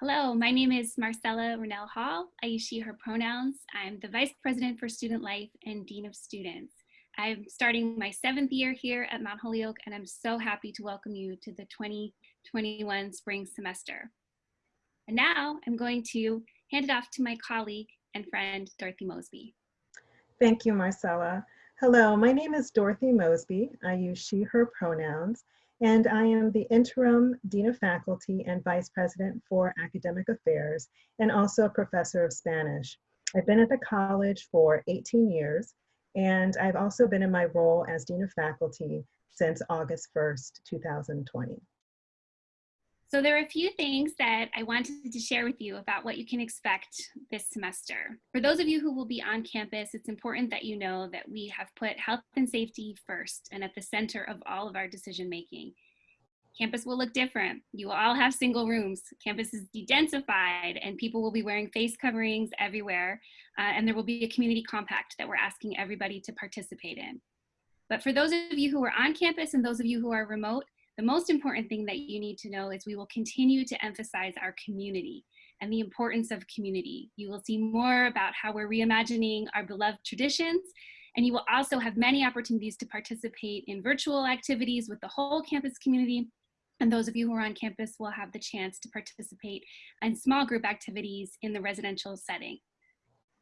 Hello, my name is Marcella Runell Hall. I use she, her pronouns. I'm the Vice President for Student Life and Dean of Students. I'm starting my seventh year here at Mount Holyoke, and I'm so happy to welcome you to the 2021 spring semester. And now I'm going to hand it off to my colleague and friend, Dorothy Mosby. Thank you, Marcella. Hello, my name is Dorothy Mosby. I use she, her pronouns and I am the interim Dean of Faculty and Vice President for Academic Affairs, and also a professor of Spanish. I've been at the college for 18 years, and I've also been in my role as Dean of Faculty since August 1st, 2020. So there are a few things that I wanted to share with you about what you can expect this semester. For those of you who will be on campus, it's important that you know that we have put health and safety first and at the center of all of our decision making. Campus will look different. You will all have single rooms. Campus is de-densified and people will be wearing face coverings everywhere. Uh, and there will be a community compact that we're asking everybody to participate in. But for those of you who are on campus and those of you who are remote, the most important thing that you need to know is we will continue to emphasize our community and the importance of community. You will see more about how we're reimagining our beloved traditions and you will also have many opportunities to participate in virtual activities with the whole campus community. And those of you who are on campus will have the chance to participate in small group activities in the residential setting.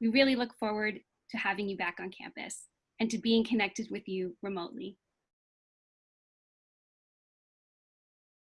We really look forward to having you back on campus and to being connected with you remotely.